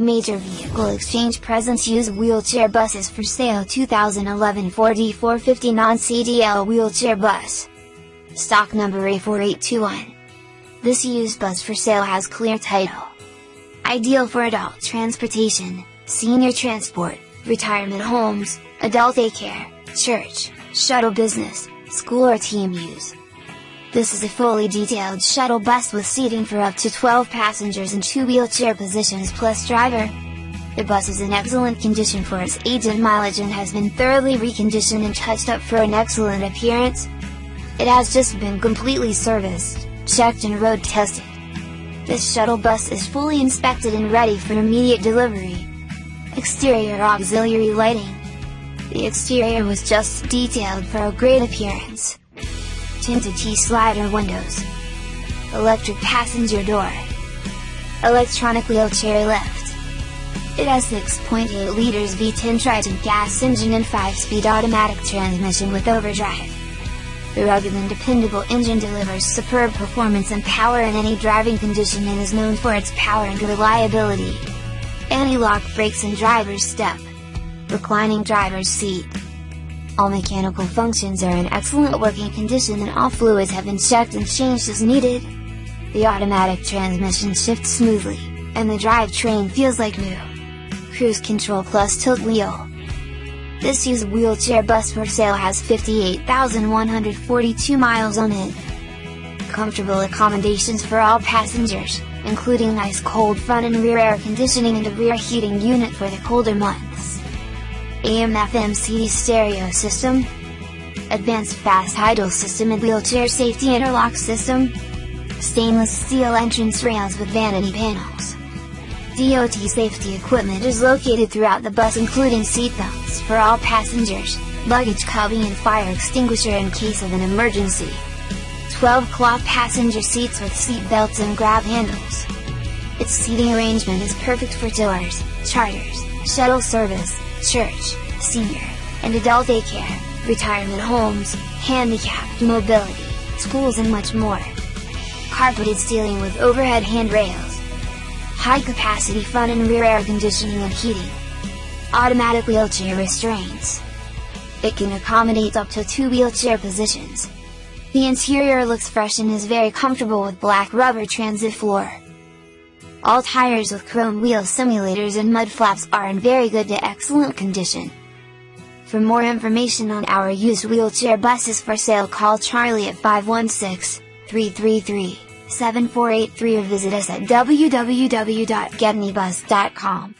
Major Vehicle Exchange presents used wheelchair buses for sale 2011 Ford E450 non-CDL wheelchair bus. Stock number A4821. This used bus for sale has clear title. Ideal for adult transportation, senior transport, retirement homes, adult daycare, church, shuttle business, school or team use. This is a fully detailed shuttle bus with seating for up to 12 passengers in two wheelchair positions plus driver. The bus is in excellent condition for its age and mileage and has been thoroughly reconditioned and touched up for an excellent appearance. It has just been completely serviced, checked and road tested. This shuttle bus is fully inspected and ready for immediate delivery. Exterior auxiliary lighting. The exterior was just detailed for a great appearance tinted T-slider windows, electric passenger door, electronic wheelchair lift. It has 6.8 liters V10 Triton gas engine and 5-speed automatic transmission with overdrive. The rugged and dependable engine delivers superb performance and power in any driving condition and is known for its power and reliability. Anti-lock brakes and driver's step. Reclining driver's seat. All mechanical functions are in excellent working condition and all fluids have been checked and changed as needed. The automatic transmission shifts smoothly, and the drivetrain feels like new. Cruise control plus tilt wheel. This used wheelchair bus for sale has 58,142 miles on it. Comfortable accommodations for all passengers, including nice cold front and rear air conditioning and a rear heating unit for the colder months. AM FM CD stereo system, advanced fast idle system and wheelchair safety interlock system, stainless steel entrance rails with vanity panels. DOT safety equipment is located throughout the bus including seatbelts for all passengers, luggage cubby and fire extinguisher in case of an emergency. 12 cloth passenger seats with seat belts and grab handles. Its seating arrangement is perfect for tours, charters, shuttle service, church, senior, and adult daycare, retirement homes, handicapped mobility, schools and much more. Carpeted ceiling with overhead handrails. High capacity front and rear air conditioning and heating. Automatic wheelchair restraints. It can accommodate up to two wheelchair positions. The interior looks fresh and is very comfortable with black rubber transit floor. All tires with chrome wheel simulators and mud flaps are in very good to excellent condition. For more information on our used wheelchair buses for sale call Charlie at 516-333-7483 or visit us at www.getnybus.com.